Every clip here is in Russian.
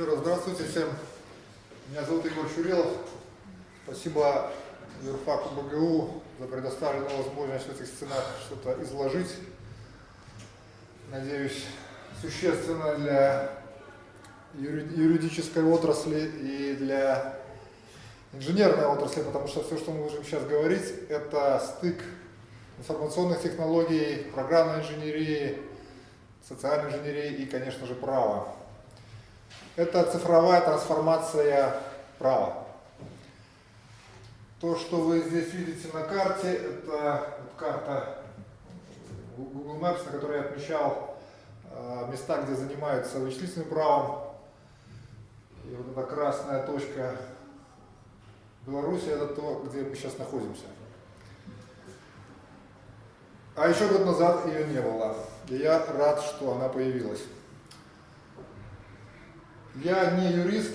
Еще раз здравствуйте всем. Меня зовут Егор Чурелов. Спасибо юрфаку БГУ за предоставленную возможность в этих стенах что-то изложить. Надеюсь, существенно для юридической отрасли и для инженерной отрасли, потому что все, что мы будем сейчас говорить, это стык информационных технологий, программной инженерии, социальной инженерии и, конечно же, права. Это цифровая трансформация права. То, что вы здесь видите на карте, это карта Google Maps, на которой я отмечал э, места, где занимаются вычислительным правом. И вот эта красная точка Беларуси, это то, где мы сейчас находимся. А еще год назад ее не было. И я рад, что она появилась. Я не юрист,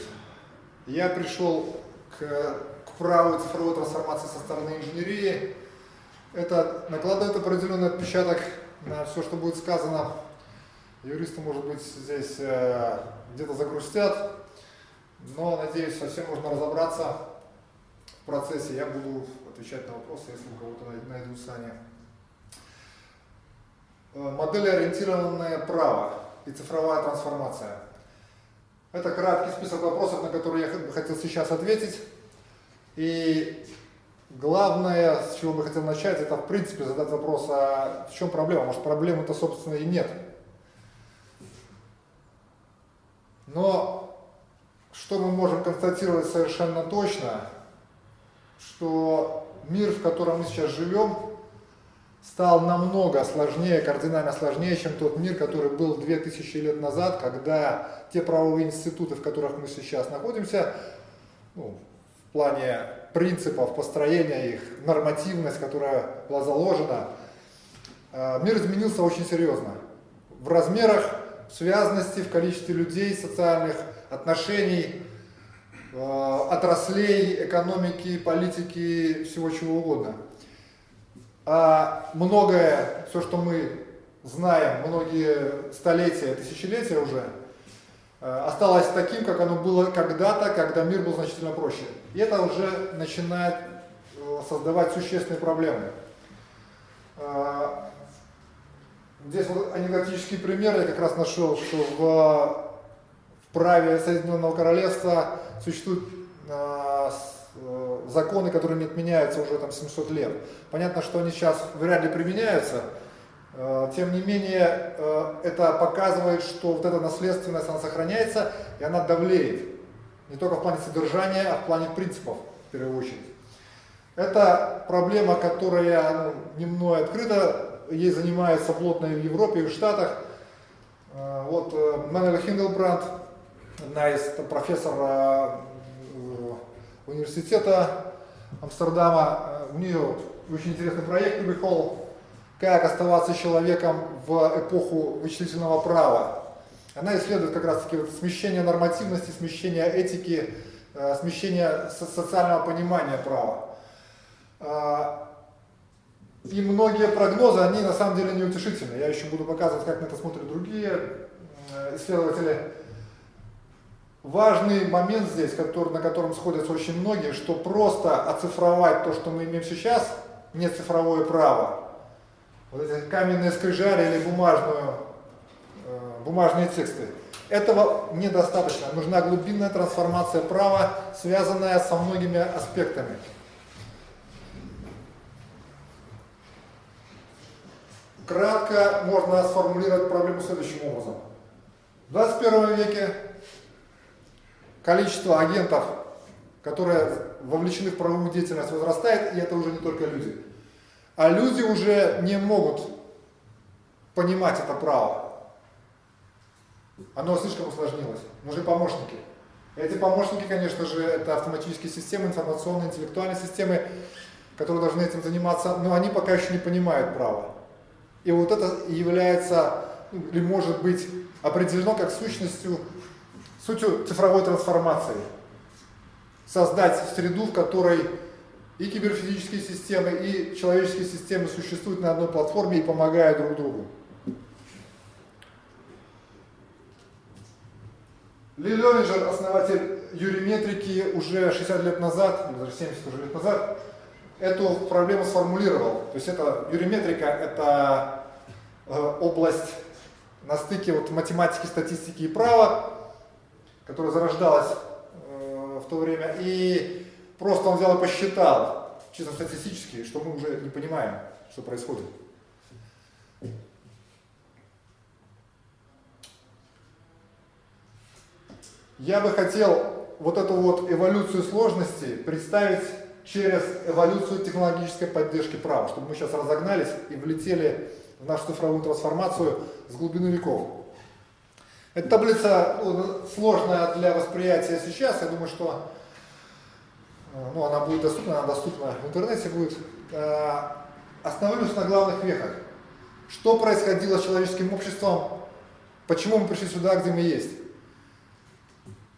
я пришел к, к праву цифровой трансформации со стороны инженерии. Это накладывает определенный отпечаток на все, что будет сказано. Юристы, может быть, здесь э, где-то загрустят, но, надеюсь, совсем можно разобраться в процессе. Я буду отвечать на вопросы, если у кого-то найдутся они. Э, Модель-ориентированное право и цифровая трансформация. Это краткий список вопросов, на которые я хотел сейчас ответить. И главное, с чего бы хотел начать, это в принципе задать вопрос, а в чем проблема? Может проблемы-то собственно и нет. Но что мы можем констатировать совершенно точно, что мир, в котором мы сейчас живем, стал намного сложнее, кардинально сложнее, чем тот мир, который был 2000 лет назад, когда те правовые институты, в которых мы сейчас находимся, ну, в плане принципов построения их, нормативность, которая была заложена, э, мир изменился очень серьезно. В размерах, в связности, в количестве людей, социальных отношений, э, отраслей, экономики, политики, всего чего угодно а многое, все, что мы знаем, многие столетия, тысячелетия уже, э, осталось таким, как оно было когда-то, когда мир был значительно проще. И это уже начинает э, создавать существенные проблемы. Э, здесь вот анекдотический пример я как раз нашел, что в, в праве Соединенного Королевства существует Э, законы, которые не отменяются уже там 700 лет. Понятно, что они сейчас вряд ли применяются, э, тем не менее э, это показывает, что вот эта наследственность, она сохраняется и она давлеет. Не только в плане содержания, а в плане принципов, в первую очередь. Это проблема, которая ну, не мной открыта, ей занимаются плотно и в Европе, и в Штатах. Вот Мануэль Хингелбранд, одна из профессор университета Амстердама. У нее очень интересный проект Hall «Как оставаться человеком в эпоху вычислительного права». Она исследует как раз-таки вот смещение нормативности, смещение этики, э, смещение социального понимания права. А, и многие прогнозы, они на самом деле неутешительны. Я еще буду показывать, как на это смотрят другие э, исследователи важный момент здесь, который, на котором сходятся очень многие, что просто оцифровать то, что мы имеем сейчас, не цифровое право. Вот эти каменные скрижали или бумажную, э, бумажные тексты. Этого недостаточно. Нужна глубинная трансформация права, связанная со многими аспектами. Кратко можно сформулировать проблему следующим образом. В 21 веке количество агентов, которые вовлечены в правовую деятельность, возрастает, и это уже не только люди. А люди уже не могут понимать это право. Оно слишком усложнилось. Нужны помощники. Эти помощники, конечно же, это автоматические системы, информационные, интеллектуальные системы, которые должны этим заниматься, но они пока еще не понимают право. И вот это является, или может быть определено как сущностью сутью цифровой трансформации. Создать среду, в которой и киберфизические системы, и человеческие системы существуют на одной платформе и помогают друг другу. Ли Левинджер, основатель юриметрики, уже 60 лет назад, или даже 70 уже лет назад, эту проблему сформулировал. То есть это юриметрика, это э, область на стыке вот математики, статистики и права, которая зарождалась э, в то время. И просто он взял и посчитал, чисто статистически, что мы уже не понимаем, что происходит. Я бы хотел вот эту вот эволюцию сложности представить через эволюцию технологической поддержки права, чтобы мы сейчас разогнались и влетели в нашу цифровую трансформацию с глубины веков. Эта таблица ну, сложная для восприятия сейчас, я думаю, что э, ну, она будет доступна, она доступна в интернете будет. Э, остановлюсь на главных вехах. Что происходило с человеческим обществом, почему мы пришли сюда, где мы есть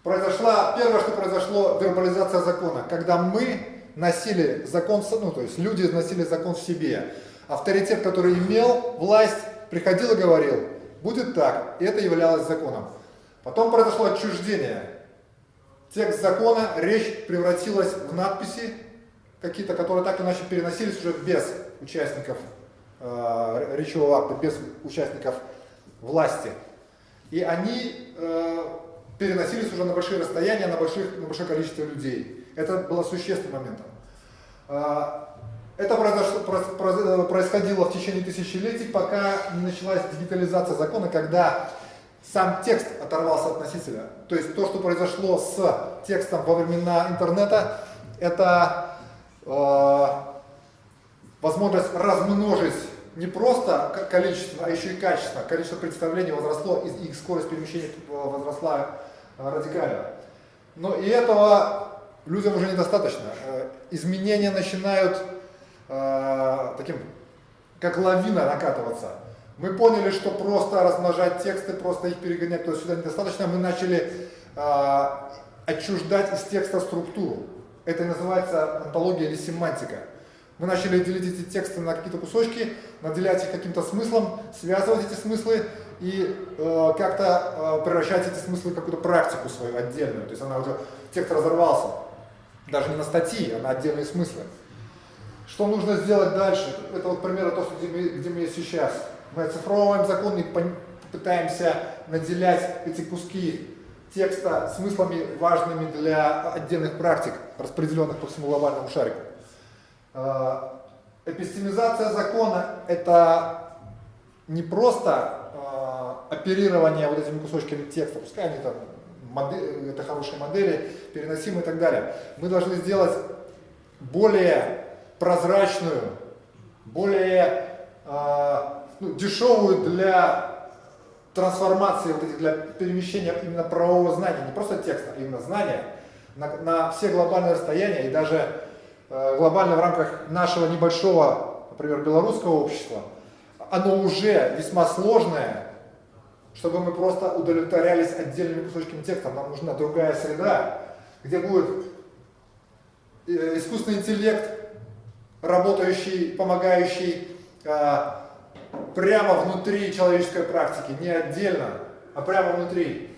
произошла, первое, что произошло, вербализация закона, когда мы носили закон, ну, то есть люди носили закон в себе. Авторитет, который имел власть, приходил и говорил, будет так, и это являлось законом. Потом произошло отчуждение. Текст закона, речь превратилась в надписи, какие-то, которые так или иначе переносились уже без участников э, речевого акта, без участников власти. И они э, переносились уже на большие расстояния, на, больших, на большое количество людей. Это было существенным моментом. Это произошло, происходило в течение тысячелетий, пока не началась дигитализация закона, когда сам текст оторвался от носителя. То есть то, что произошло с текстом во времена интернета, это э, возможность размножить не просто количество, а еще и качество. Количество представлений возросло, и их скорость перемещения возросла радикально. Но и этого людям уже недостаточно. Э, изменения начинают э, таким, как лавина накатываться. Мы поняли, что просто размножать тексты, просто их перегонять туда-сюда недостаточно. Мы начали э, отчуждать из текста структуру. Это называется антология или семантика. Мы начали делить эти тексты на какие-то кусочки, наделять их каким-то смыслом, связывать эти смыслы и э, как-то э, превращать эти смыслы в какую-то практику свою отдельную. То есть она уже, текст разорвался. Даже не на статьи, а на отдельные смыслы. Что нужно сделать дальше? Это вот примеры того, где мы, где мы сейчас. Мы оцифровываем закон и пытаемся наделять эти куски текста смыслами важными для отдельных практик, распределенных по всему глобальному шарику. Э, эпистемизация закона – это не просто э, оперирование вот этими кусочками текста, пускай они там модель, это хорошие модели, переносимые и так далее. Мы должны сделать более прозрачную, более э, ну, дешевую для трансформации, вот этих, для перемещения именно правового знания, не просто текста, а именно знания на, на все глобальные расстояния и даже Э, глобально в рамках нашего небольшого, например, белорусского общества, оно уже весьма сложное, чтобы мы просто удовлетворялись отдельными кусочками текста. Нам нужна другая среда, где будет э, искусственный интеллект, работающий, помогающий э, прямо внутри человеческой практики, не отдельно, а прямо внутри,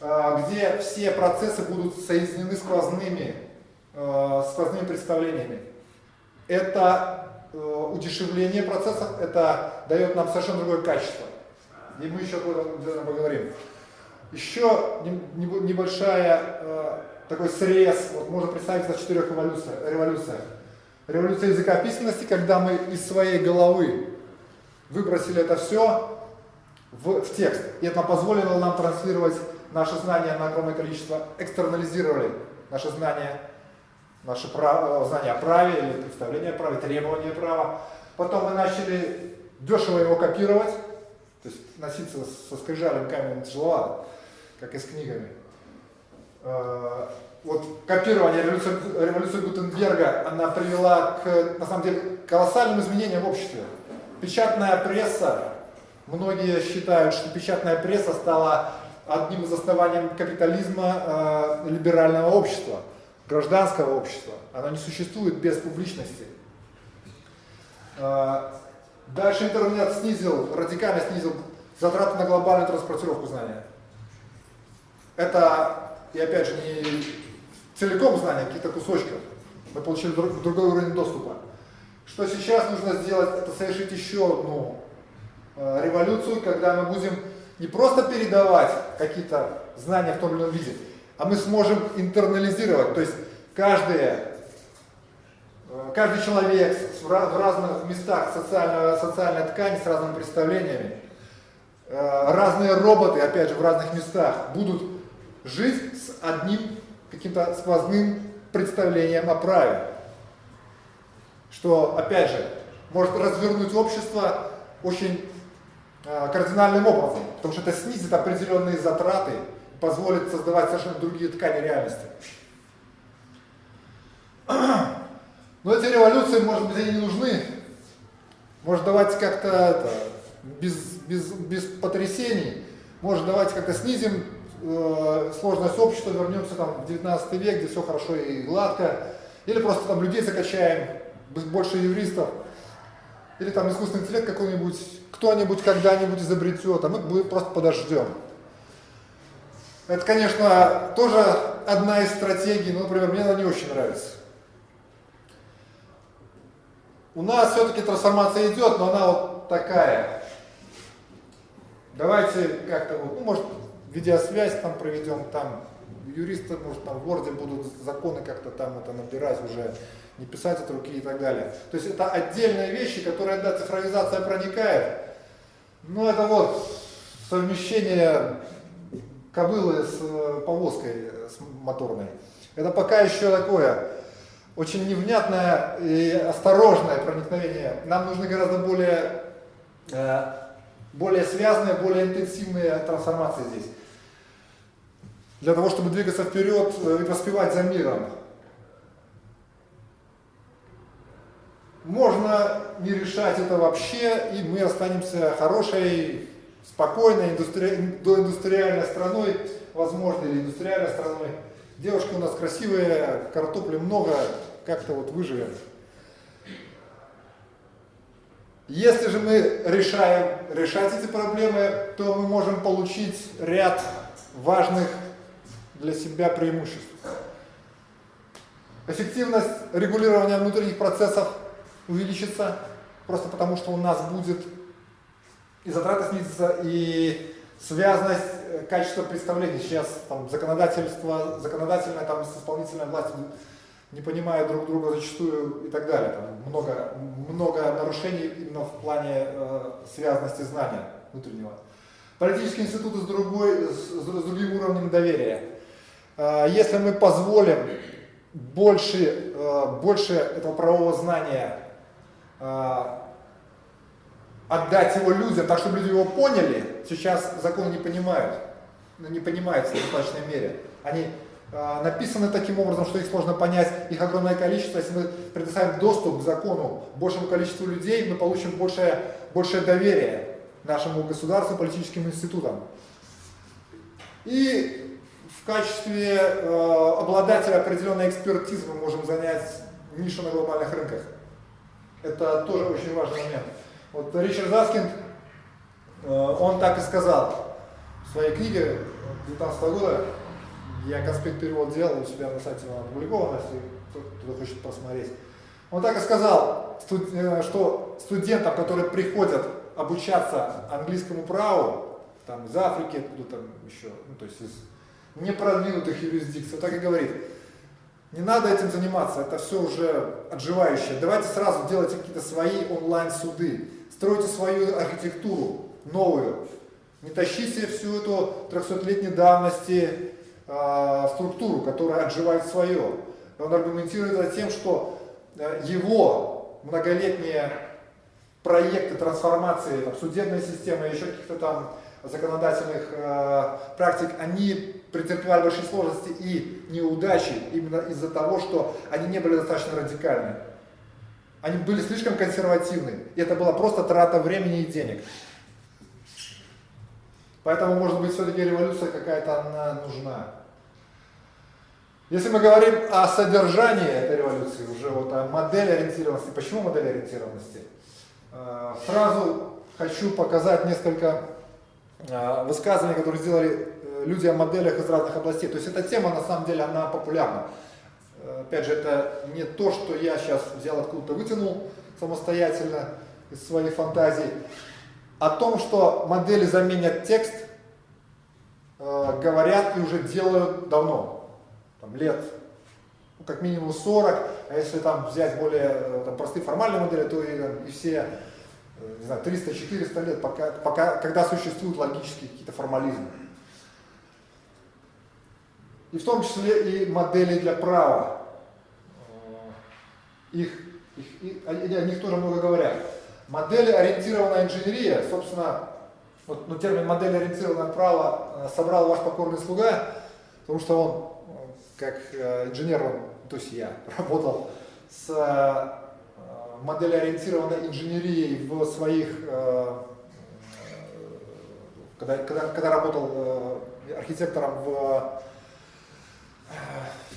где все процессы будут соединены сквозными э, сквозными представлениями. Это э, удешевление процессов, это дает нам совершенно другое качество. И мы еще об этом поговорим. Еще небольшая э, такой срез, вот можно представить в четырех революциях. Революция языка письменности, когда мы из своей головы выбросили это все в, в текст. И это позволило нам транслировать наши знания на огромное количество, экстернализировали наши знания наше право, знание о праве или представление о праве, требование права. Потом мы начали дешево его копировать, то есть носиться со скрижалем каменем тяжеловато, как и с книгами. Э, вот копирование революции, революции Гутенберга, она привела к, на самом деле, колоссальным изменениям в обществе. Печатная пресса, многие считают, что печатная пресса стала одним из оснований капитализма э, либерального общества гражданского общества. Оно не существует без публичности. А, дальше интернет снизил, радикально снизил затраты на глобальную транспортировку знания. это, и опять же, не целиком знания, какие-то кусочков. Мы получили друг, другой уровень доступа. Что сейчас нужно сделать, это совершить еще одну э, революцию, когда мы будем не просто передавать какие-то знания в том или ином виде, а мы сможем интернализировать, то есть каждое, э, каждый человек в разных местах социальной, социальной ткани с разными представлениями, э, разные роботы, опять же, в разных местах будут жить с одним каким-то сквозным представлением о праве. Что, опять же, может развернуть общество очень э, кардинальным образом, потому что это снизит определенные затраты, позволит создавать совершенно другие ткани реальности. Но эти революции, может быть, они не нужны. Может, давайте как-то без, без, без потрясений, может, давайте как-то снизим э, сложность общества, вернемся там в 19 век, где все хорошо и гладко, или просто там людей закачаем, больше юристов, или там искусственный интеллект какой-нибудь, кто-нибудь когда-нибудь изобретет, а мы просто подождем. Это, конечно, тоже одна из стратегий, но, например, мне она не очень нравится. У нас все-таки трансформация идет, но она вот такая. Давайте как-то вот, ну, может, видеосвязь там проведем, там юристы, может, там в Word будут законы как-то там это набирать уже, не писать от руки и так далее. То есть это отдельные вещи, которые, да, цифровизация проникает, но это вот совмещение кобылы с э, повозкой с моторной. Это пока еще такое очень невнятное и осторожное проникновение. Нам нужны гораздо более, э, более связанные, более интенсивные трансформации здесь для того, чтобы двигаться вперед э, и поспевать за миром. Можно не решать это вообще, и мы останемся хорошей, спокойной, индустри... доиндустриальной страной, возможно, или индустриальной страной. Девушки у нас красивые, картопли много, как-то вот выживем. Если же мы решаем решать эти проблемы, то мы можем получить ряд важных для себя преимуществ. Эффективность регулирования внутренних процессов увеличится, просто потому что у нас будет и затраты снизятся, и связанность э, качества представлений. Сейчас там законодательство, законодательная там, с исполнительной властью не понимают друг друга зачастую и так далее. Там много, много нарушений именно в плане э, связанности знания внутреннего. Политические институты с, другой, с, с другим уровнем доверия. А, если мы позволим больше, а, больше этого правового знания а, отдать его людям, так чтобы люди его поняли, сейчас законы не понимают, ну, не понимаются в достаточной мере. Они написаны таким образом, что их сложно понять, их огромное количество. Если мы предоставим доступ к закону большему количеству людей, мы получим большее, большее доверие нашему государству, политическим институтам. И в качестве э, обладателя определенной экспертизы мы можем занять нишу на глобальных рынках. Это тоже очень важный момент. Вот Ричард Заскинд, э, он так и сказал в своей книге 2019 года, я конспект перевод делал, у себя на сайте он опубликован, если кто-то хочет посмотреть. Он так и сказал, э, что студентам, которые приходят обучаться английскому праву, там из Африки, откуда там еще, ну, то есть из непродвинутых юрисдикций. Так и говорит, не надо этим заниматься, это все уже отживающее. Давайте сразу делайте какие-то свои онлайн-суды, стройте свою архитектуру новую. Не тащите всю эту 300-летней давности э, структуру, которая отживает свое. Он аргументирует это тем, что э, его многолетние проекты трансформации там, судебной системы, еще каких-то там законодательных э, практик, они претерпевали большие сложности и неудачи именно из-за того, что они не были достаточно радикальны. Они были слишком консервативны. И это была просто трата времени и денег. Поэтому, может быть, все-таки революция какая-то она нужна. Если мы говорим о содержании этой революции, уже вот о модели ориентированности, почему модель ориентированности, э, сразу хочу показать несколько э, высказываний, которые сделали люди о моделях из разных областей. То есть эта тема на самом деле она популярна. Опять же, это не то, что я сейчас взял откуда-то вытянул самостоятельно из своей фантазии. О том, что модели заменят текст, э, говорят и уже делают давно, там, лет ну, как минимум 40, а если там взять более э, там, простые формальные модели, то и, и все э, не знаю, 300-400 лет, пока, пока, когда существуют логические какие-то формализмы. И в том числе и модели для права. Их, их, их, о них тоже много говорят. Модели ориентированная инженерия, собственно, вот, ну, термин модели ориентированное право собрал ваш покорный слуга, потому что он, как инженер, он то есть я работал с э, моделеориентированной инженерией в своих, э, когда, когда, когда работал э, архитектором в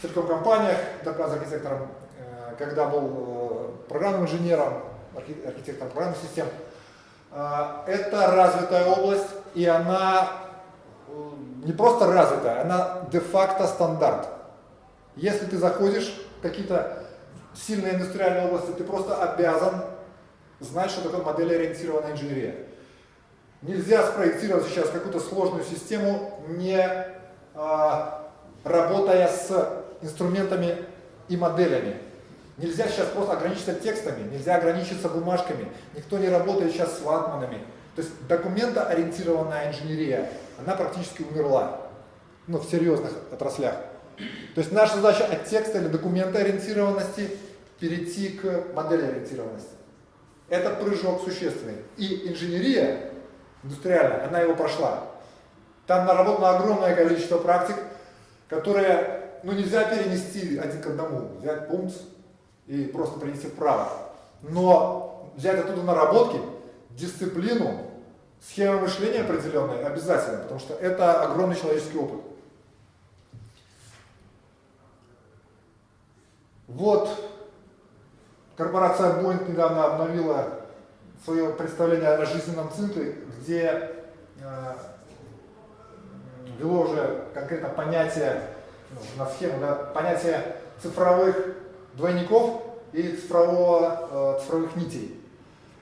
телеком-компаниях, архитектором, когда был программным инженером, архитектором программных систем. Это развитая область, и она не просто развитая, она де-факто стандарт. Если ты заходишь в какие-то сильные индустриальные области, ты просто обязан знать, что такое модель-ориентированная инженерия. Нельзя спроектировать сейчас какую-то сложную систему, не а, работая с инструментами и моделями. Нельзя сейчас просто ограничиться текстами, нельзя ограничиться бумажками. Никто не работает сейчас с ватманами. То есть документоориентированная инженерия, она практически умерла ну, в серьезных отраслях. То есть наша задача от текста или документа ориентированности перейти к модели ориентированности. Это прыжок существенный. И инженерия индустриальная, она его прошла. Там наработано огромное количество практик, которые ну, нельзя перенести один к одному. Взять пункт и просто принести вправо. Но взять оттуда наработки, дисциплину, схему мышления определенной обязательно, потому что это огромный человеческий опыт. Вот корпорация Boeing недавно обновила свое представление о жизненном цикле, где э, ввело уже конкретно понятие, ну, на схему, да, понятие цифровых двойников и цифрового, э, цифровых нитей.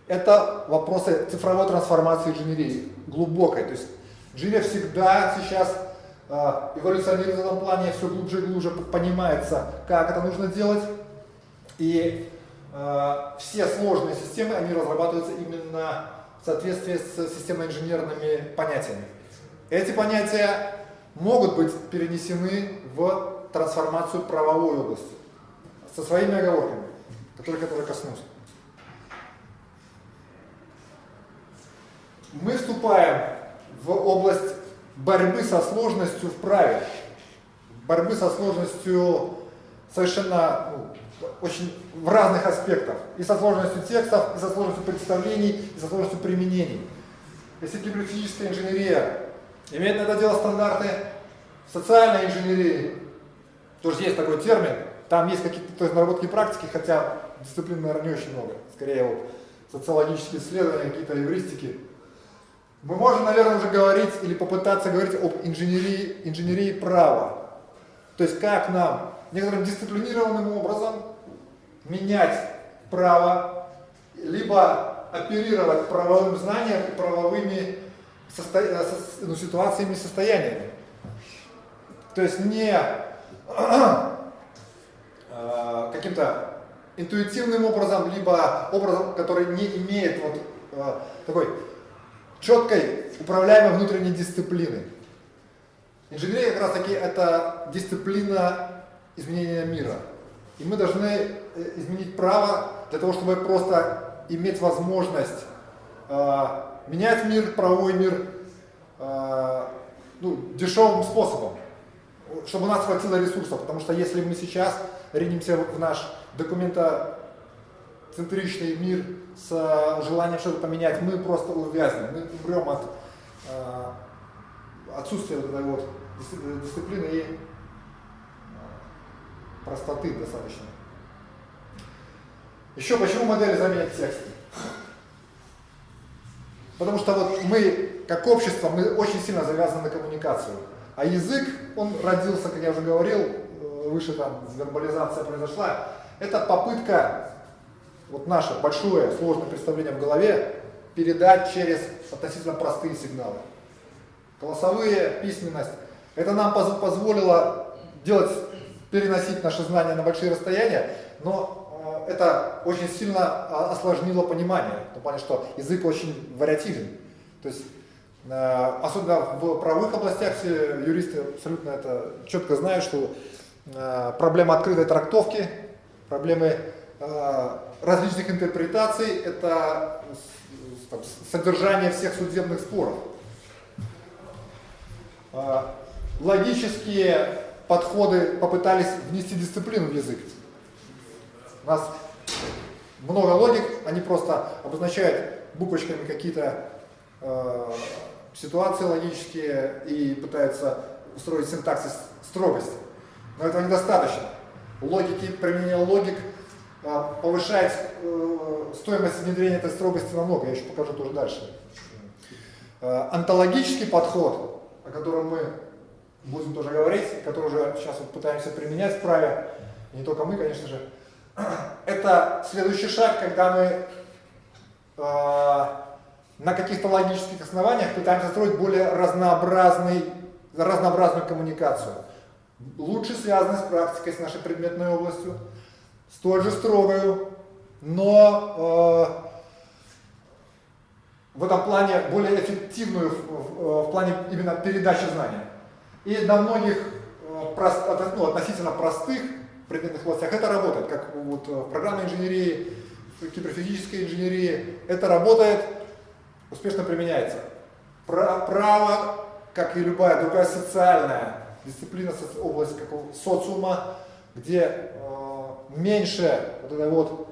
Это вопросы цифровой трансформации инженерии, глубокой. То есть инженерия всегда сейчас а, эволюционирует в этом плане, все глубже и глубже понимается, как это нужно делать. И э, все сложные системы, они разрабатываются именно в соответствии с системно-инженерными понятиями. Эти понятия могут быть перенесены в трансформацию правовой области со своими оговорками, которые, которые коснусь. Мы вступаем в область борьбы со сложностью в праве, борьбы со сложностью совершенно ну, очень в разных аспектах, и со сложностью текстов, и со сложностью представлений, и со сложностью применений. Если библиотехническая инженерия имеет на это дело стандарты социальной инженерии, тоже есть такой термин, там есть какие-то наработки практики, хотя дисциплин, наверное, не очень много, скорее вот социологические исследования, какие-то эвристики, мы можем, наверное, уже говорить или попытаться говорить об инженерии, инженерии права. То есть как нам некоторым дисциплинированным образом менять право, либо оперировать правовым знанием и правовыми состо... Э, ну, ситуациями и состояниями. То есть не э, каким-то интуитивным образом, либо образом, который не имеет вот э, такой четкой управляемой внутренней дисциплины. Инженерия как раз таки это дисциплина изменения мира. И мы должны изменить право для того, чтобы просто иметь возможность менять мир, правовой мир э, ну, дешевым способом, чтобы у нас хватило ресурсов. Потому что если мы сейчас ринемся в наш документа центричный мир с э, желанием что-то поменять, мы просто увязнем, мы умрем от э, отсутствия вот этой вот дисциплины и простоты достаточно. Еще почему модели заменят текст? Потому что вот мы, как общество, мы очень сильно завязаны на коммуникацию. А язык, он родился, как я уже говорил, э, выше там вербализация произошла. Это попытка, вот наше большое сложное представление в голове, передать через относительно простые сигналы. Голосовые, письменность. Это нам позволило делать, переносить наши знания на большие расстояния, но это очень сильно а, осложнило понимание, в том плане, что язык очень вариативен. То есть Э, особенно в правовых областях все юристы абсолютно это четко знают, что э, проблема открытой трактовки, проблемы э, различных интерпретаций – это содержание всех судебных споров. Логические подходы попытались внести дисциплину в язык. У нас много логик, они просто обозначают буквочками какие-то ситуации логические и пытаются устроить синтаксис строгости. Но этого недостаточно. Логики, применение логик а, повышает э, стоимость внедрения этой строгости намного, я еще покажу тоже дальше. Э, онтологический подход, о котором мы будем тоже говорить, который уже сейчас вот пытаемся применять в праве, не только мы, конечно же, это следующий шаг, когда мы э, на каких-то логических основаниях пытаемся строить более разнообразный, разнообразную коммуникацию. Лучше связанную с практикой, с нашей предметной областью, столь же строгую, но э, в этом плане более эффективную в, в, в плане именно передачи знания. И на многих прост, ну, относительно простых предметных областях это работает, как вот в программной инженерии, в киберфизической инженерии, это работает успешно применяется. Право, как и любая другая социальная дисциплина, область какого социума, где э, меньше вот этой вот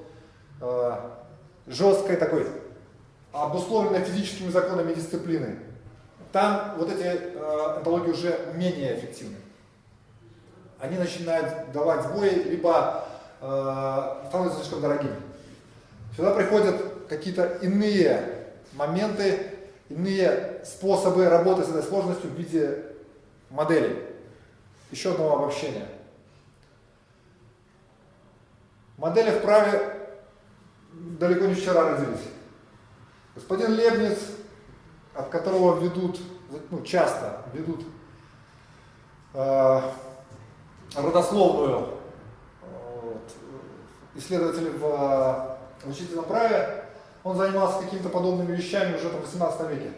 э, жесткой такой обусловленной физическими законами дисциплины, там вот эти э, онтологии уже менее эффективны. Они начинают давать сбои, либо э, становятся слишком дорогими. Сюда приходят какие-то иные моменты, иные способы работы с этой сложностью в виде моделей. Еще одного обобщения. Модели в праве далеко не вчера родились. Господин Лебниц, от которого ведут, ну, часто ведут э, родословную э, вот, исследователи в, в учительном праве, он занимался какими-то подобными вещами уже в 18 веке.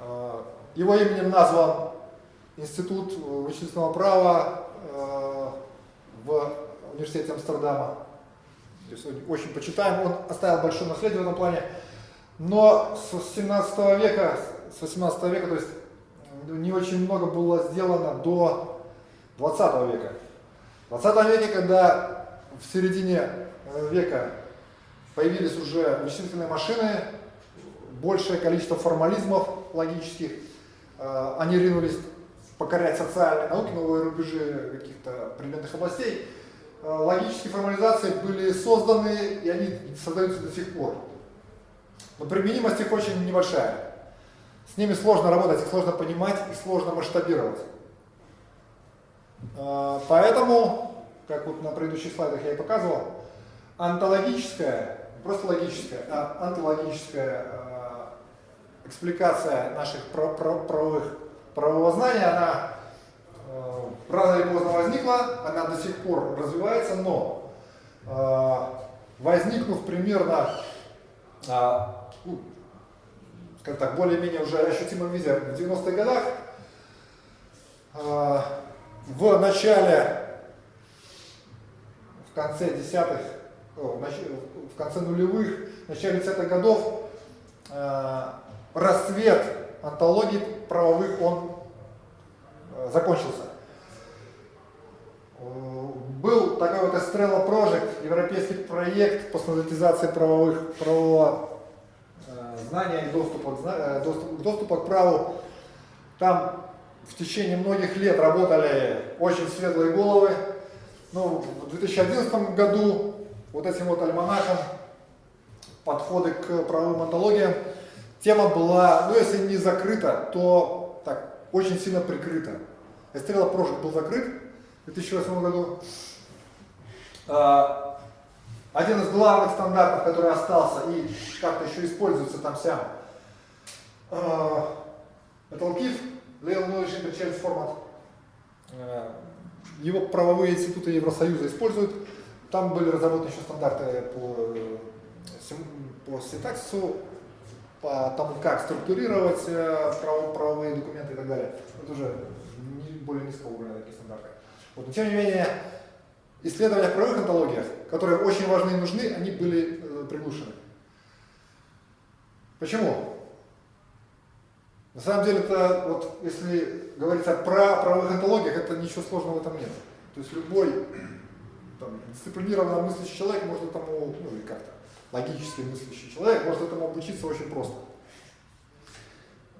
А, его именем назван Институт вычислительного права а, в университете Амстердама. Здесь очень почитаем, он оставил большое наследие в этом плане. Но с 17 века, с 18 века, то есть не очень много было сделано до 20 века. В 20 веке, когда в середине э, века появились уже вычислительные машины, большее количество формализмов логических, э, они ринулись покорять социальные науки, новые рубежи каких-то предметных областей. Э, логические формализации были созданы, и они создаются до сих пор. Но применимость их очень небольшая. С ними сложно работать, их сложно понимать, их сложно масштабировать. Э, поэтому, как вот на предыдущих слайдах я и показывал, онтологическая просто логическая, а антилогическая э, экспликация наших правовых, правового знания, она э, рано или поздно возникла, она до сих пор развивается, но возникнув примерно, ну, скажем так, более-менее уже ощутимом виде в 90-х годах, в начале, в конце десятых в конце нулевых, в начале 30-х годов э, рассвет антологий правовых он э, закончился. Был такой вот Estrella Project, европейский проект по стандартизации правовых, правового э, знания и доступа, доступ, доступа к праву. Там в течение многих лет работали очень светлые головы. Ну, в 2011 году вот этим вот альманахом подходы к правовым антологиям. Тема была, ну если не закрыта, то так очень сильно прикрыта. Эстрела Project был закрыт в 2008 году. А, один из главных стандартов, который остался и как-то еще используется там вся, а, это LKIF, Legal Knowledge Interchange Format. А, его правовые институты Евросоюза используют. Там были разработаны еще стандарты по, по синтаксису, по тому, как структурировать э, правовые документы и так далее. Это уже более низкого уровня такие стандарты. Вот. Но тем не менее, исследования в правовых антологиях, которые очень важны и нужны, они были э, приглушены. Почему? На самом деле, это вот, если говорить о правовых антологиях, это ничего сложного в этом нет. То есть любой там, дисциплинированно мыслящий человек может этому, ну или как-то, логически мыслящий человек может этому обучиться очень просто.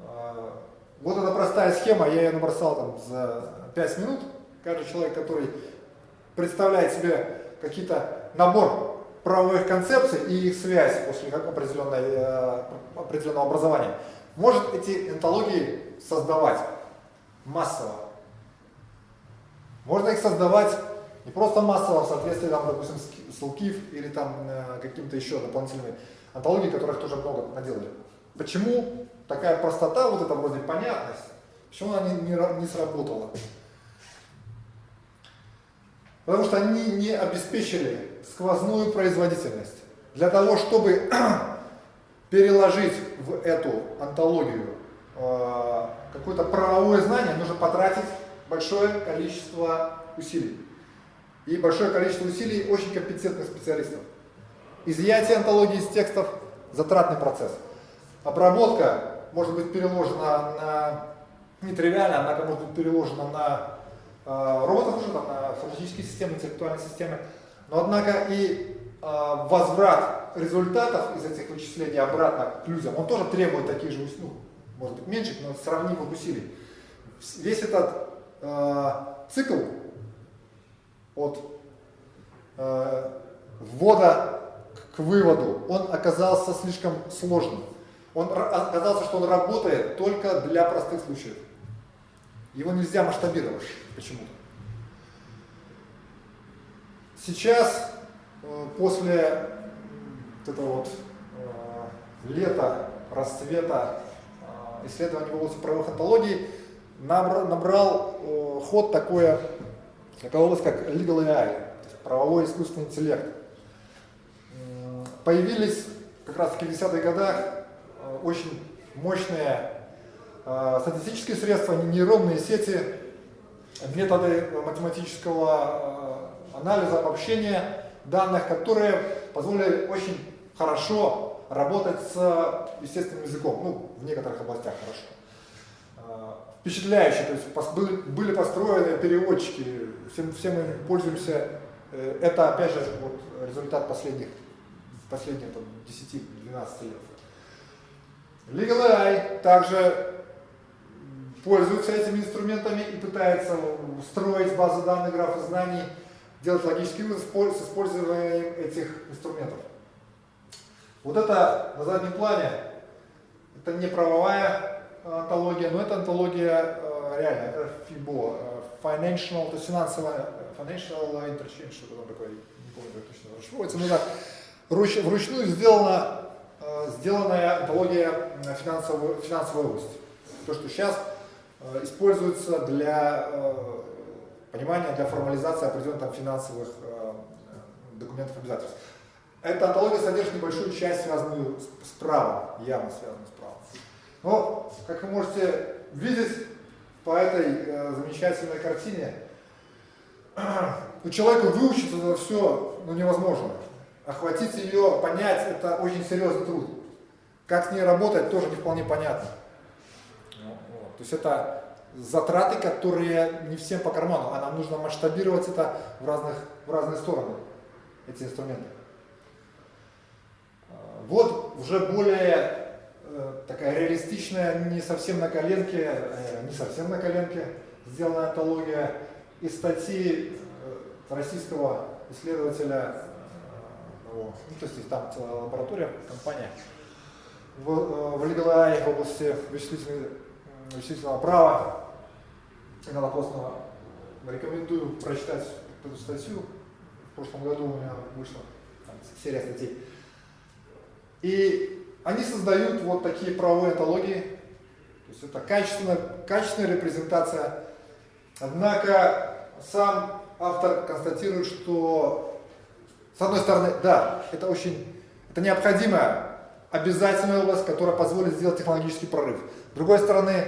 А, вот эта простая схема, я ее набросал там за 5 минут. Каждый человек, который представляет себе какие-то набор правовых концепций и их связь после определенной, э, определенного образования, может эти энтологии создавать массово. Можно их создавать не просто массово в соответствии, там, допустим, с ЛКИФ или там э, каким-то еще дополнительными антологии, которых тоже много наделали. Почему такая простота, вот эта вроде понятность, почему она не, не, не сработала? Потому что они не обеспечили сквозную производительность. Для того, чтобы переложить в эту антологию э, какое-то правовое знание, нужно потратить большое количество усилий и большое количество усилий очень компетентных специалистов. Изъятие антологии из текстов – затратный процесс. Обработка может быть переложена на, нетривиально, однако может быть переложена на э, роботов уже, там, на фактические системы, интеллектуальные системы. Но однако и возврат результатов из этих вычислений обратно к людям, он тоже требует таких же, ну, может быть меньших, но сравнимых усилий. Весь этот э, цикл от э, ввода к выводу, он оказался слишком сложным. Он оказался, что он работает только для простых случаев. Его нельзя масштабировать почему-то. Сейчас, после вот этого вот э, лета, расцвета э, исследований в области правовых антологий, набрал ход такое Такая область, как Legal AI, правовой искусственный интеллект. Появились как раз в 50-х годах э, очень мощные э, статистические средства, нейронные сети, методы математического э, анализа, обобщения данных, которые позволили очень хорошо работать с естественным языком, ну, в некоторых областях хорошо. Впечатляющие, то есть были, построены переводчики, все, все мы пользуемся, э, это опять же вот результат последних, последних 10-12 лет. Legal AI также пользуется этими инструментами и пытается строить базы данных, графы знаний, делать логический вывод с использованием этих инструментов. Вот это на заднем плане, это не правовая антология, но это антология э, реально, FIBO, э, Financial, то есть финансовая, Financial Interchange, что-то там такое, не помню, как точно расшифровывается, но это руч, вручную сделана, э, сделанная антология финансовой, финансовой области. То, что сейчас используется для понимания, для формализации определенных там, финансовых документов обязательств. Эта антология содержит небольшую часть, связанную с правом, явно связанную с правом. Но, как вы можете видеть по этой э, замечательной картине, у человека выучиться это все ну, невозможно. Охватить ее, понять, это очень серьезный труд. Как с ней работать, тоже не вполне понятно. Ну. То есть это затраты, которые не всем по карману, а нам нужно масштабировать это в, разных, в разные стороны, эти инструменты. Вот уже более Э, такая реалистичная, не совсем на коленке, э, не совсем на коленке сделанная антология из статьи э, российского исследователя, ну, то есть там целая лаборатория, компания, в, в LegalAI в области вычислительной вычислительного права Игната Постного. Рекомендую прочитать эту статью. В прошлом году у меня вышла там, серия статей. И они создают вот такие правовые антологии. То есть это качественная, качественная репрезентация. Однако сам автор констатирует, что с одной стороны, да, это очень, это необходимая, обязательная область, которая позволит сделать технологический прорыв. С другой стороны,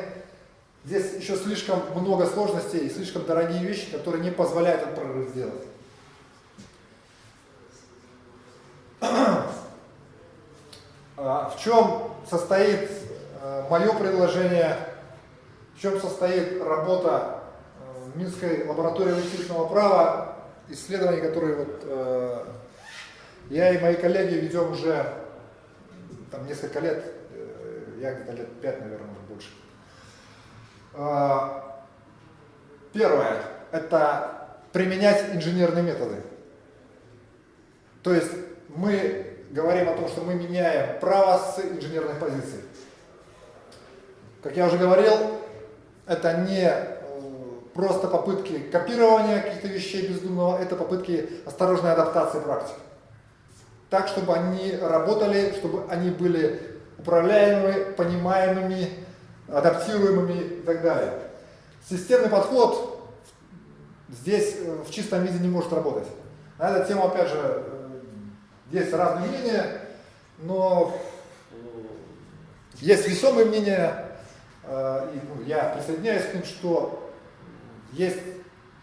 здесь еще слишком много сложностей и слишком дорогие вещи, которые не позволяют этот прорыв сделать. А, в чем состоит э, мое предложение, в чем состоит работа э, Минской лаборатории вычислительного права, исследований, которые вот, э, я и мои коллеги ведем уже там, несколько лет, я где-то лет пять, наверное, может больше. А, первое – это применять инженерные методы. То есть мы говорим о том, что мы меняем право с инженерных позиций. Как я уже говорил, это не э, просто попытки копирования каких-то вещей бездумного, это попытки осторожной адаптации практики. Так, чтобы они работали, чтобы они были управляемыми, понимаемыми, адаптируемыми и так далее. Системный подход здесь э, в чистом виде не может работать. На эту тему, опять же, есть разные мнения, но есть весомые мнения, э, и ну, я присоединяюсь к ним, что есть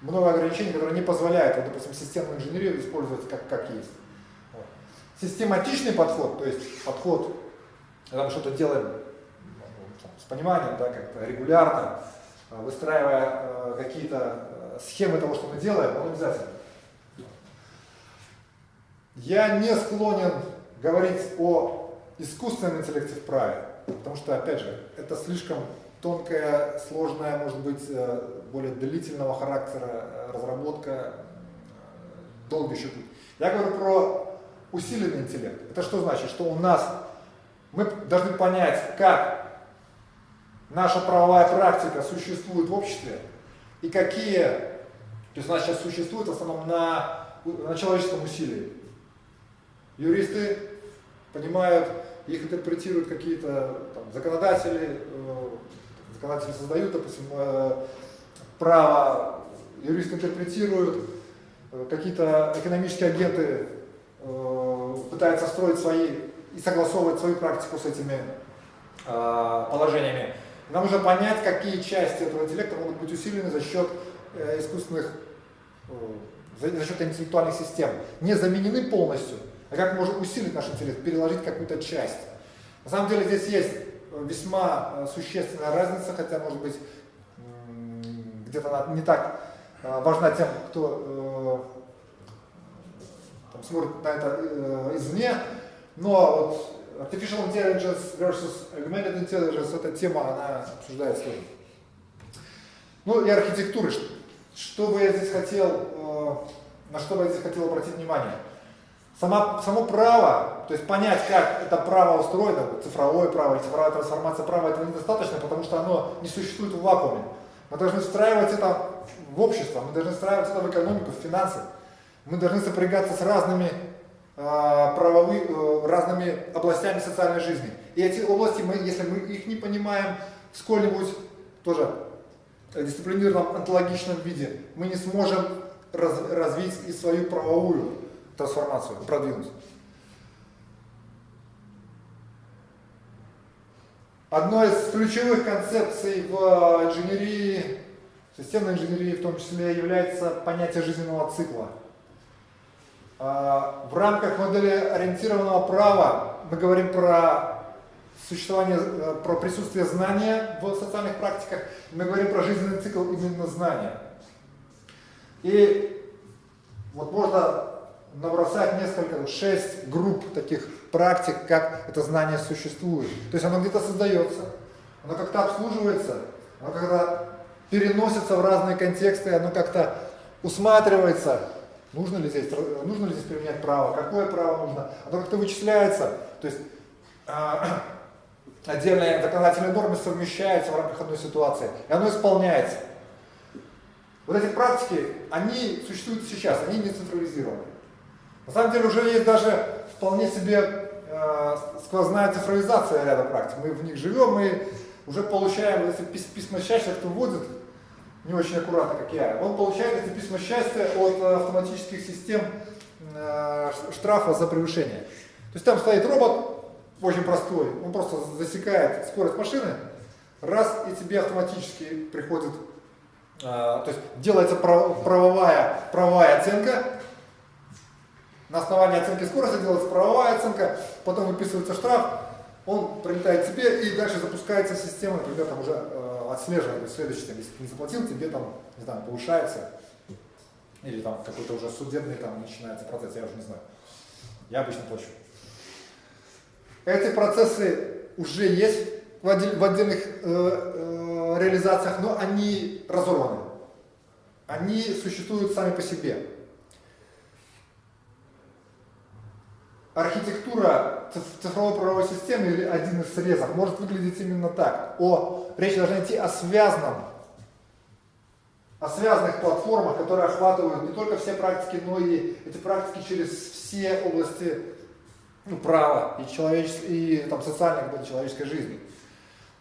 много ограничений, которые не позволяют, вот, допустим, системную инженерию использовать как, как есть. Вот. Систематичный подход, то есть подход, когда мы что-то делаем ну, с пониманием, да, как-то регулярно, э, выстраивая э, какие-то схемы того, что мы делаем, он обязательно. Я не склонен говорить о искусственном интеллекте в праве, потому что, опять же, это слишком тонкая, сложная, может быть, э, более длительного характера э, разработка, э, долго еще путь. Я говорю про усиленный интеллект. Это что значит? Что у нас, мы должны понять, как наша правовая практика существует в обществе и какие, то есть у нас сейчас существует в основном на, на человеческом усилии. Юристы понимают, их интерпретируют какие-то законодатели, э, законодатели создают, допустим, э, право, юристы интерпретируют, э, какие-то экономические агенты пытаются строить свои и согласовывать свою практику с этими положениями. Нам нужно понять, какие части этого интеллекта могут быть усилены за счет искусственных, за счет интеллектуальных систем. Не заменены полностью, а как можем усилить наш интеллект, переложить какую-то часть. На самом деле здесь есть весьма э, существенная разница, хотя, может быть, где-то она не так э, важна тем, кто э, там, смотрит на это извне, но вот Artificial Intelligence versus Augmented Intelligence, эта тема, она обсуждается сложно. Ну и архитектуры. Что бы я здесь хотел, на что бы я здесь хотел обратить внимание? Сама, само право, то есть понять, как это право устроено, цифровое право цифровая трансформация права, этого недостаточно, потому что оно не существует в вакууме. Мы должны встраивать это в общество, мы должны встраивать это в экономику, в финансы. Мы должны сопрягаться с разными, э, правовы, э, разными областями социальной жизни. И эти области, мы, если мы их не понимаем в сколь-нибудь тоже дисциплинированном, онтологичном виде, мы не сможем раз, развить и свою правовую трансформацию, продвинуть. Одной из ключевых концепций в инженерии, системной инженерии в том числе, является понятие жизненного цикла. А, в рамках модели ориентированного права мы говорим про существование, э, про присутствие знания в социальных практиках, мы говорим про жизненный цикл именно знания. И вот можно набросать несколько, шесть групп таких практик, как это знание существует. То есть оно где-то создается, оно как-то обслуживается, оно как-то переносится в разные контексты, оно как-то усматривается, нужно ли, здесь, нужно ли здесь применять право, какое право нужно, оно как-то вычисляется. То есть а, отдельные законодательные нормы совмещаются в рамках одной ситуации, и оно исполняется. Вот эти практики, они существуют сейчас, они не централизированы. На самом деле уже есть даже вполне себе э, сквозная цифровизация ряда практик. Мы в них живем, мы уже получаем, эти письма счастья, кто вводит, не очень аккуратно, как я, он получает эти письма счастья от автоматических систем э, штрафа за превышение. То есть там стоит робот, очень простой, он просто засекает скорость машины, раз и тебе автоматически приходит, э, то есть делается правовая, правовая оценка, на основании оценки скорости делается правовая оценка, потом выписывается штраф, он прилетает тебе и дальше запускается система, например, там уже отслеживает, то следующий, если ты не заплатил, тебе там, не знаю, повышается, или там какой-то уже судебный там начинается процесс, я уже не знаю. Я обычно плачу. Эти процессы уже есть в, отдель, в отдельных э, э, реализациях, но они разорваны. Они существуют сами по себе. Архитектура цифровой правовой системы или один из срезов может выглядеть именно так. О, речь должна идти о связанном, о связанных платформах, которые охватывают не только все практики, но и эти практики через все области ну, права и, человечес... и там, социальной человеческой жизни.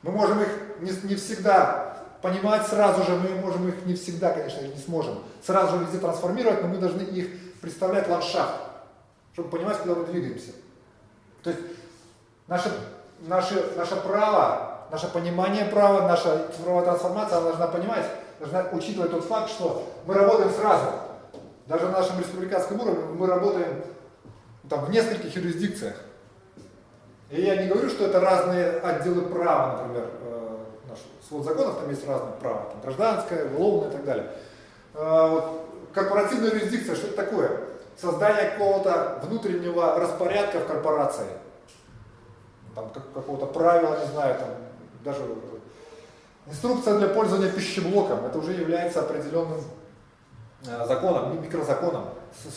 Мы можем их не, не всегда понимать сразу же, мы можем их не всегда, конечно, не сможем сразу же везде трансформировать, но мы должны их представлять ландшафт чтобы понимать, куда мы двигаемся. То есть наше, наше, наше право, наше понимание права, наша цифровая трансформация, она должна понимать, должна учитывать тот факт, что мы работаем сразу. Даже на нашем республиканском уровне мы работаем там, в нескольких юрисдикциях. И я не говорю, что это разные отделы права, например, э, наш свод законов, там есть разные права, там, гражданское, уголовное и так далее. Э, корпоративная юрисдикция, что это такое? Создание какого-то внутреннего распорядка в корпорации, там какого-то правила, не знаю, там даже инструкция для пользования пищеблоком, это уже является определенным э, законом, микрозаконом.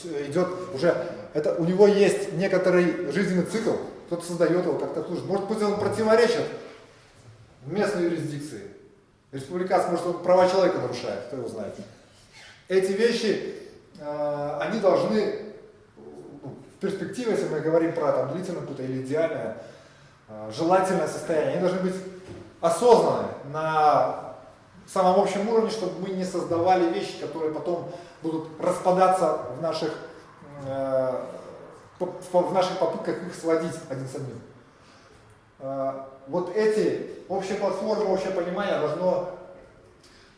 Идет уже, это, у него есть некоторый жизненный цикл, кто-то создает его как-то служит. Может быть, он противоречит местной юрисдикции. Республиканский, может, он права человека нарушает, кто его знает. Эти вещи они должны ну, в перспективе, если мы говорим про там, длительное какое-то или идеальное, э, желательное состояние, они должны быть осознаны на самом общем уровне, чтобы мы не создавали вещи, которые потом будут распадаться в наших, э, в наших попытках их сводить один с одним. Вот эти общие платформы, общее понимание должно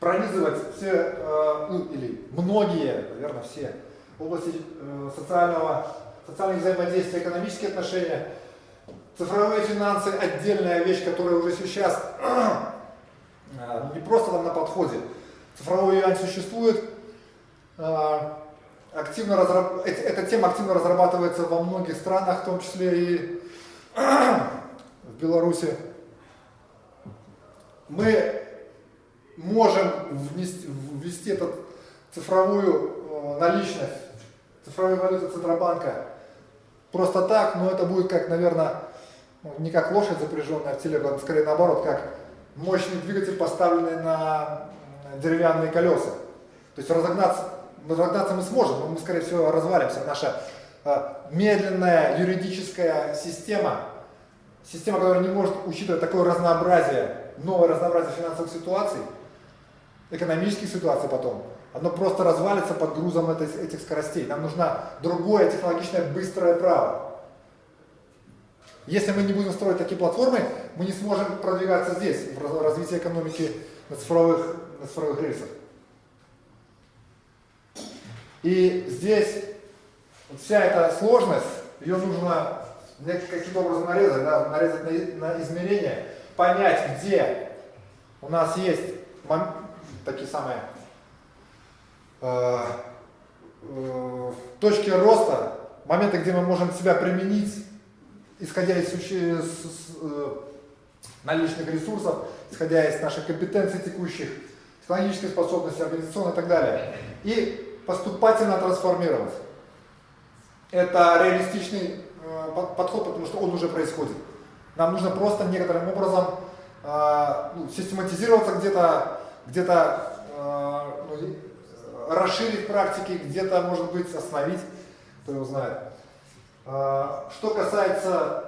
пронизывать все, э, ну, или многие, наверное, все области э, социального, социальных взаимодействия, экономические отношения, цифровые финансы – отдельная вещь, которая уже сейчас э, не просто там на подходе. Цифровой юань существует, активно разраб... эта тема активно разрабатывается во многих странах, в том числе и в Беларуси. Мы можем внести, ввести эту цифровую э, наличность, цифровую валюту Центробанка просто так, но это будет как, наверное, ну, не как лошадь запряженная в телегу, а скорее наоборот, как мощный двигатель, поставленный на деревянные колеса. То есть разогнаться, разогнаться мы сможем, но мы, скорее всего, развалимся. Наша э, медленная юридическая система, система, которая не может учитывать такое разнообразие, новое разнообразие финансовых ситуаций, экономических ситуаций потом, оно просто развалится под грузом этих скоростей. Нам нужно другое технологичное быстрое право. Если мы не будем строить такие платформы, мы не сможем продвигаться здесь, в развитии экономики на цифровых, на цифровых рельсах. И здесь вся эта сложность, ее нужно каким-то образом нарезать, да, нарезать на, на измерения, понять, где у нас есть такие самые э, э, точки роста, моменты, где мы можем себя применить, исходя из, из, э, наличных ресурсов, исходя из наших компетенций текущих, технологической способности, организационной и так далее. И поступательно трансформировать. Это реалистичный э, подход, потому что он уже происходит. Нам нужно просто некоторым образом ну, систематизироваться где-то, где-то э, расширить практики, где-то, может быть, остановить, кто его знает. Э, что касается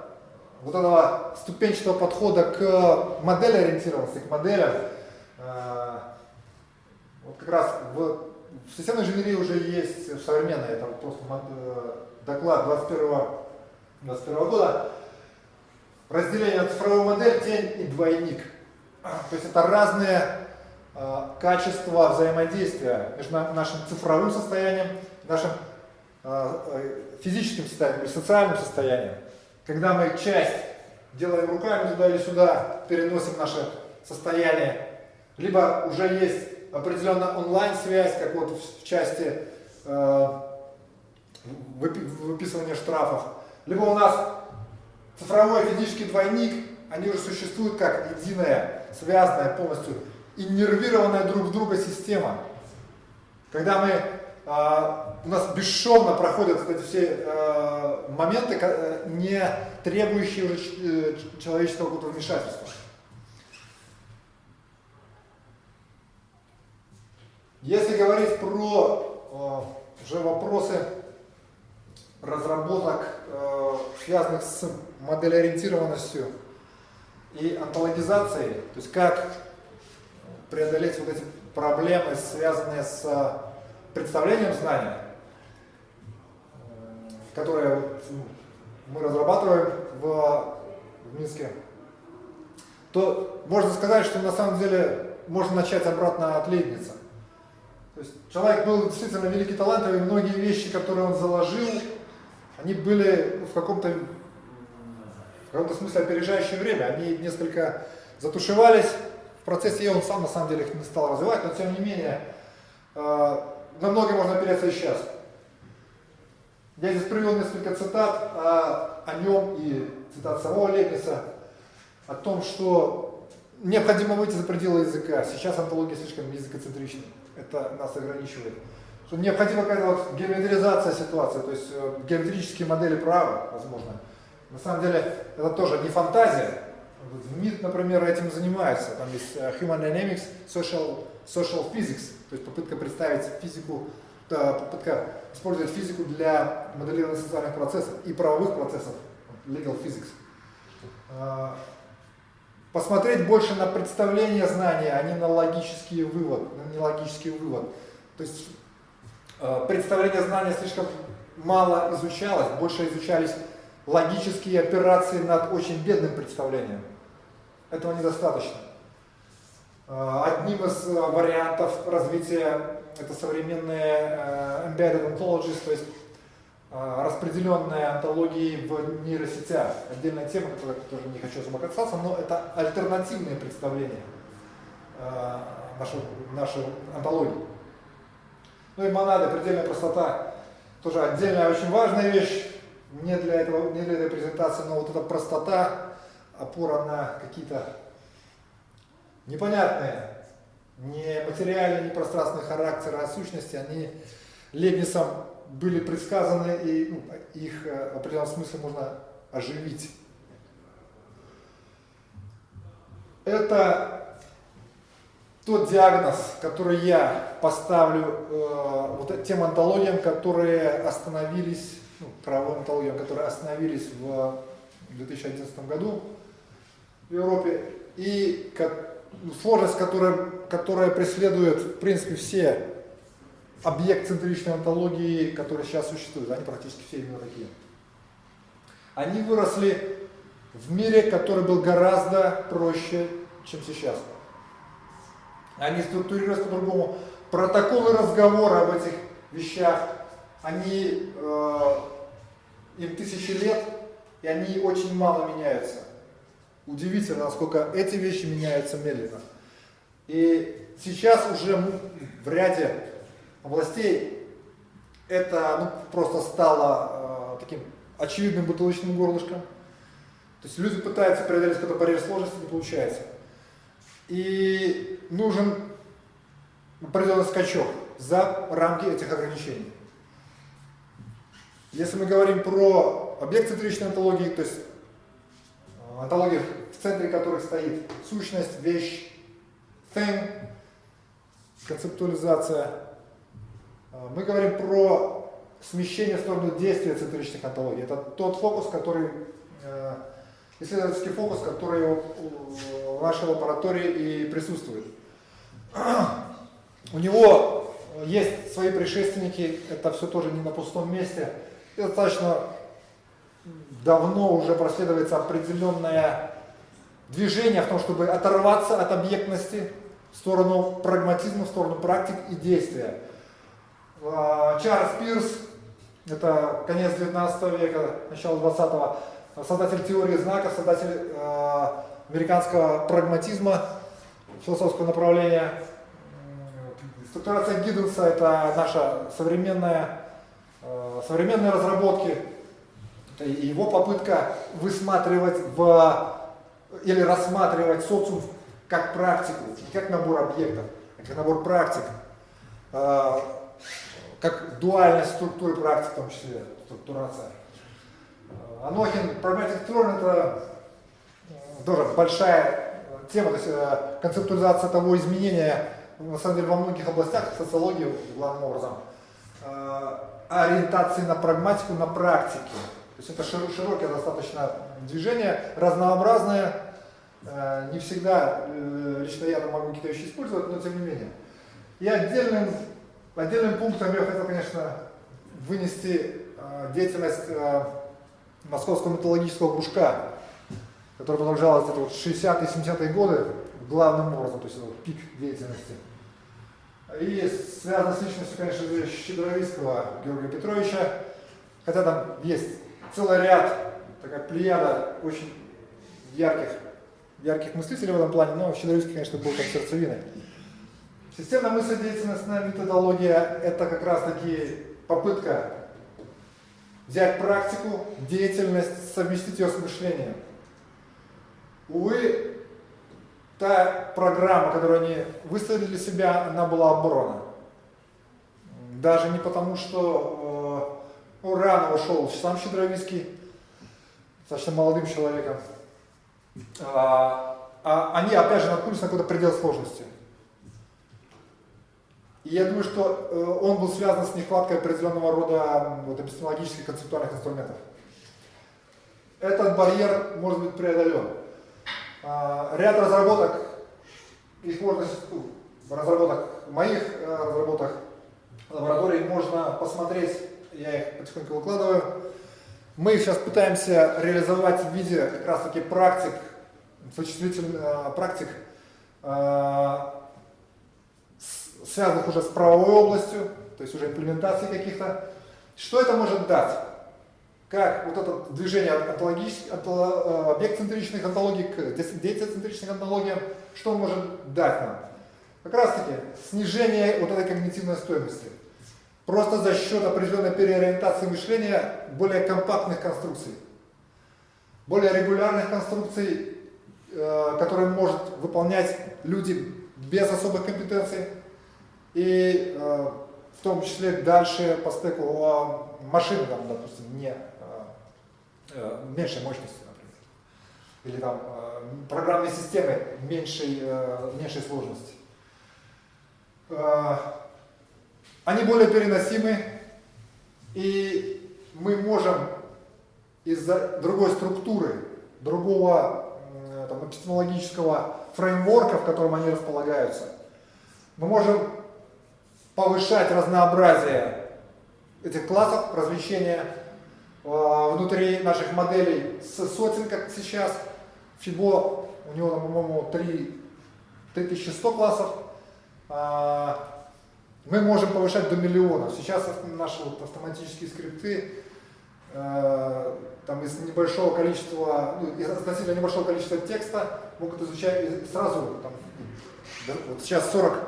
вот этого ступенчатого подхода к модели ориентированности, к моделям, э, вот как раз в, в системной инженерии уже есть современный, это вот просто э, доклад 21 21 года, разделение на цифровую модель, тень и двойник. То есть это разные э, качества взаимодействия между нашим цифровым состоянием, нашим э, э, физическим состоянием или социальным состоянием. Когда мы часть делаем руками туда или сюда, переносим наше состояние, либо уже есть определенная онлайн-связь, как вот в части э, выписывания штрафов, либо у нас цифровой физический двойник, они уже существуют как единая, связанная полностью, иннервированная друг в друга система. Когда мы, э, у нас бесшовно проходят вот эти все э, моменты, не требующие уже э, человеческого какого-то вмешательства. Если говорить про э, уже вопросы разработок, э, связанных с моделеориентированностью и онтологизацией, то есть как преодолеть вот эти проблемы, связанные с представлением знания, которые мы разрабатываем в, в Минске, то можно сказать, что на самом деле можно начать обратно от Лейбница. То есть человек был действительно великий талантливый, многие вещи, которые он заложил, они были в каком-то в каком-то смысле опережающее время. Они несколько затушевались в процессе, он сам на самом деле их не стал развивать, но тем не менее, э, на многое можно опереться и сейчас. Я здесь привел несколько цитат о, о нем и цитат самого Лепниса, о том, что необходимо выйти за пределы языка. Сейчас антология слишком языкоцентрична. Это нас ограничивает что необходима какая-то вот геометризация ситуации, то есть э, геометрические модели права, возможно. На самом деле это тоже не фантазия. В МИД, например, этим занимается. Там есть э, Human Dynamics, Social, social Physics, то есть попытка представить физику, попытка использовать физику для моделирования социальных процессов и правовых процессов, legal physics. А, посмотреть больше на представление знания, а не на логический вывод, на нелогический вывод. То есть Э, представление знания слишком мало изучалось, больше изучались логические операции над очень бедным представлением. Этого недостаточно. Э, одним из э, вариантов развития это современные embedded ontologies, то есть распределенные антологии в нейросетях. Отдельная тема, которой я тоже не хочу особо касаться, но это альтернативные представления нашей, нашей антологии. Ну и монады, предельная простота, тоже отдельная очень важная вещь, не для, этого, не для этой презентации, но вот эта простота, опора на какие-то непонятные, не материальные, не пространственные характеры, а сущности, они Лебнисом были предсказаны, и ну, их э, в определенном смысле можно оживить. Это тот диагноз, который я поставлю э, вот тем антологиям, которые остановились, ну, правовым антологиям, которые остановились в 2011 году в Европе, и ну, сложность, которая, которая преследует, в принципе, все объект-центричной антологии, которые сейчас существуют, они практически все именно такие. Они выросли в мире, который был гораздо проще, чем сейчас. Они структурировались по-другому. Протоколы разговора об этих вещах, они, э, им тысячи лет, и они очень мало меняются. Удивительно, насколько эти вещи меняются медленно. И сейчас уже в ряде областей это ну, просто стало э, таким очевидным бутылочным горлышком. То есть люди пытаются преодолеть какой-то барьер сложности, не получается. И нужен определенный скачок за рамки этих ограничений. Если мы говорим про объект центричной онтологии, то есть онтологии, в центре которых стоит сущность, вещь, thing, концептуализация. Мы говорим про смещение в сторону действия центричных онтологий. Это тот фокус, который, исследовательский фокус, который в нашей лаборатории и присутствует. У него есть свои предшественники, это все тоже не на пустом месте. И достаточно давно уже проследуется определенное движение в том, чтобы оторваться от объектности в сторону прагматизма, в сторону практик и действия. А, Чарльз Пирс, это конец 19 века, начало 20-го, создатель теории знака, создатель э, американского прагматизма, философского направления. Структурация Гидденса – это наша современная, э, современные разработки, его попытка высматривать в, или рассматривать социум как практику, как набор объектов, как набор практик, э, как дуальность структуры практик, в том числе структурация. Э, Анохин, Pragmatic Turn – это тоже большая тема, то есть концептуализация того изменения, на самом деле во многих областях социологии главным образом, ориентации на прагматику, на практике. То есть это широкое достаточно движение, разнообразное, э, не всегда э, лично я могу какие-то вещи использовать, но тем не менее. И отдельным, отдельным пунктом я хотел, конечно, вынести э, деятельность московского металлургического кружка, которая продолжалась где-то вот 60-е, 70-е годы главным образом, то есть это вот пик деятельности. И связано с личностью, конечно Щедровицкого Георгия Петровича, хотя там есть целый ряд, такая плеяда очень ярких, ярких мыслителей в этом плане, но Щедровицкий, конечно, был как сердцевиной. Системная мысль, деятельностная методология – это как раз-таки попытка взять практику, деятельность, совместить ее с мышлением. Увы, та программа, которую они выставили для себя, она была оборона. Даже не потому, что ну, рано ушел сам Щедровицкий, достаточно молодым человеком. А, а они, опять же, наткнулись на какой-то предел сложности. И я думаю, что э, он был связан с нехваткой определенного рода вот, эпистемологических концептуальных инструментов. Этот барьер может быть преодолен. А, ряд разработок, их можно, ну, разработок, моих э, разработок лабораторий можно посмотреть я их потихоньку выкладываю. Мы сейчас пытаемся реализовать в виде как раз таки практик, существительных э, практик, э, связанных уже с правовой областью, то есть уже имплементации каких-то. Что это может дать? Как вот это движение от, от э, объект-центричных онтологий к действие-центричных онтологиям, что может дать нам? Как раз таки снижение вот этой когнитивной стоимости. Просто за счет определенной переориентации мышления более компактных конструкций, более регулярных конструкций, э, которые может выполнять люди без особых компетенций, и э, в том числе дальше по стеку машины, там, допустим, не э, меньшей мощности, например, или там программной системы меньшей, меньшей сложности они более переносимы, и мы можем из-за другой структуры, другого там, эпистемологического фреймворка, в котором они располагаются, мы можем повышать разнообразие этих классов размещения э, внутри наших моделей с сотен, как сейчас. Фибо, у него, по-моему, 3100 классов. Мы можем повышать до миллионов. Сейчас наши вот автоматические скрипты э, там из небольшого количества, ну, из относительно небольшого количества текста могут изучать сразу, там, вот сейчас 40,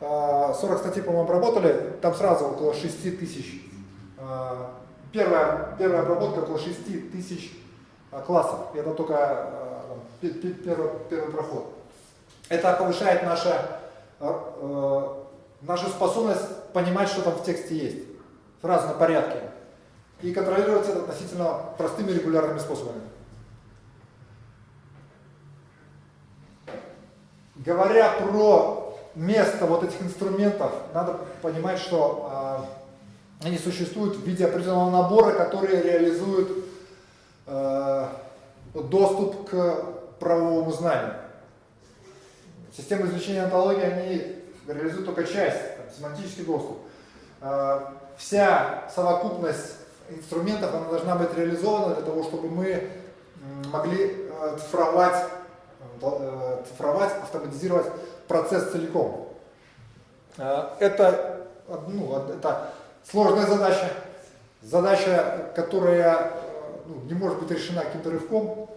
э, 40 статей, по-моему, обработали, там сразу около 6 тысяч. Э, первая, первая обработка около 6 тысяч э, классов. Это только э, первый, первый проход. Это повышает наше э, э нашу способность понимать, что там в тексте есть, фразы на порядке, и контролировать это относительно простыми регулярными способами. Говоря про место вот этих инструментов, надо понимать, что э, они существуют в виде определенного набора, который реализует э, а, доступ к правовому знанию. Системы извлечения антологии, они реализуют только часть, там, семантический доступ. Э, вся совокупность инструментов, она должна быть реализована для того, чтобы мы могли э, цифровать, э, цифровать, автоматизировать процесс целиком. Это, ну, это сложная задача, задача, которая ну, не может быть решена каким-то рывком.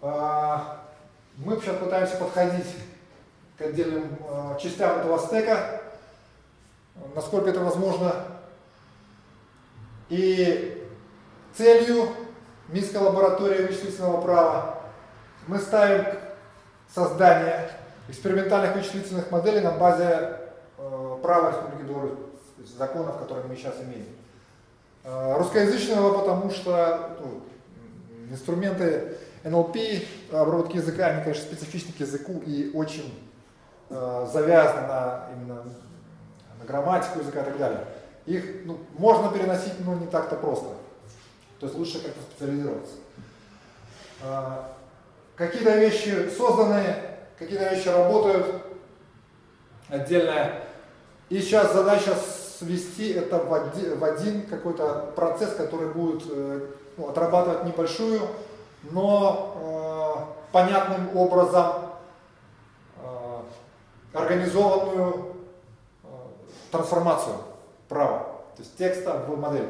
Мы сейчас пытаемся подходить к отдельным частям этого стека, насколько это возможно. И целью Минской лаборатории вычислительного права мы ставим создание экспериментальных вычислительных моделей на базе э, права Республики Беларусь, законов, которые мы сейчас имеем. Э, русскоязычного, потому что ну, инструменты NLP, обработки языка, они, конечно, специфичны к языку и очень э, завязаны на именно на грамматику языка и так далее. Их ну, можно переносить, но не так-то просто. То есть лучше как-то специализироваться. А, какие-то вещи созданы, какие-то вещи работают отдельно. И сейчас задача свести это в один, какой-то процесс, который будет э, ну, отрабатывать небольшую, но э, понятным образом э, организованную трансформацию права, то есть текста в модель.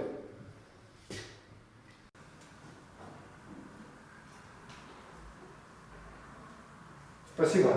Спасибо.